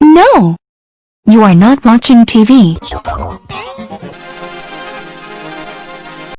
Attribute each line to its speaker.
Speaker 1: No! You are not watching TV.